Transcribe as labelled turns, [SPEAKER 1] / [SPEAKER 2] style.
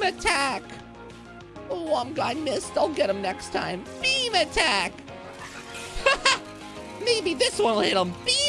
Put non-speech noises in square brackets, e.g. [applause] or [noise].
[SPEAKER 1] Beam attack! Oh, I'm glad I missed. I'll get him next time. Beam attack! [laughs] Maybe this one will hit him. Beam!